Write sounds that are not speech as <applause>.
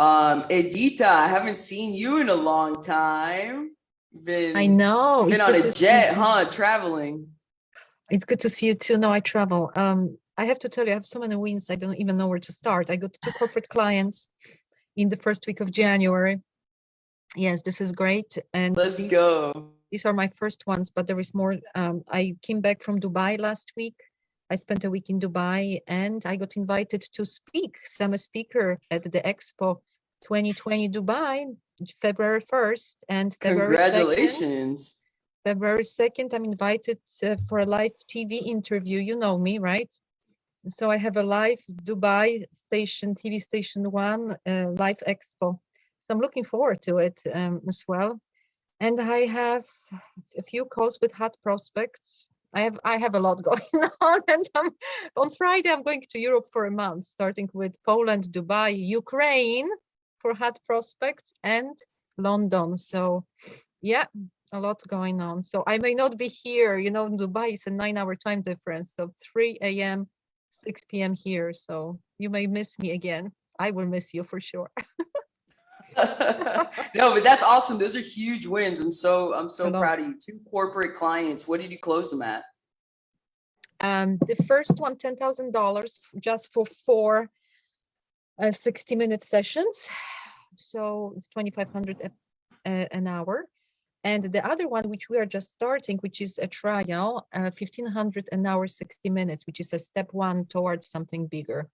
Um, Edita, I haven't seen you in a long time. Been I know. been on a jet, huh? Traveling. It's good to see you too. No, I travel. Um, I have to tell you, I have so many wins. I don't even know where to start. I got two corporate clients in the first week of January. Yes, this is great. And Let's these, go. these are my first ones, but there is more. Um, I came back from Dubai last week. I spent a week in Dubai and I got invited to speak. So I'm a speaker at the Expo 2020 Dubai, February 1st and February 2nd. Congratulations. February 2nd, I'm invited uh, for a live TV interview. You know me, right? So I have a live Dubai station, TV station one, uh, live expo. So I'm looking forward to it um, as well. And I have a few calls with hot prospects. I have I have a lot <laughs> going on, and I'm, on Friday I'm going to Europe for a month, starting with Poland, Dubai, Ukraine for hot prospects, and London. So, yeah, a lot going on. So I may not be here. You know, Dubai is a nine-hour time difference, so 3 a.m., 6 p.m. here. So you may miss me again. I will miss you for sure. <laughs> <laughs> no, but that's awesome. Those are huge wins. I'm so I'm so Hello. proud of you. Two corporate clients. What did you close them at? Um, the first one, ten thousand dollars just for four uh, 60-minute sessions. So it's 2,500 a- an hour. And the other one, which we are just starting, which is a trial, uh, 1,500 an hour, 60 minutes, which is a step one towards something bigger.